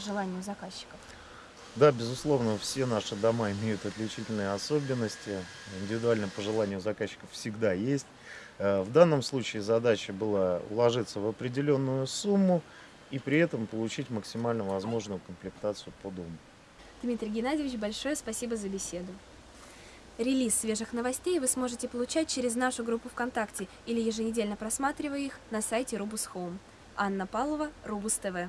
желанию заказчиков? Да, безусловно, все наши дома имеют отличительные особенности. Индивидуальное пожелание у заказчиков всегда есть. Э, В данном случае задача была уложиться в определенную сумму и при этом получить максимально возможную комплектацию по дому. Дмитрий Геннадьевич, большое спасибо за беседу. Релиз свежих новостей вы сможете получать через нашу группу ВКонтакте или еженедельно просматривая их на сайте Рубус Home. Анна Павлова, Рубус ТВ.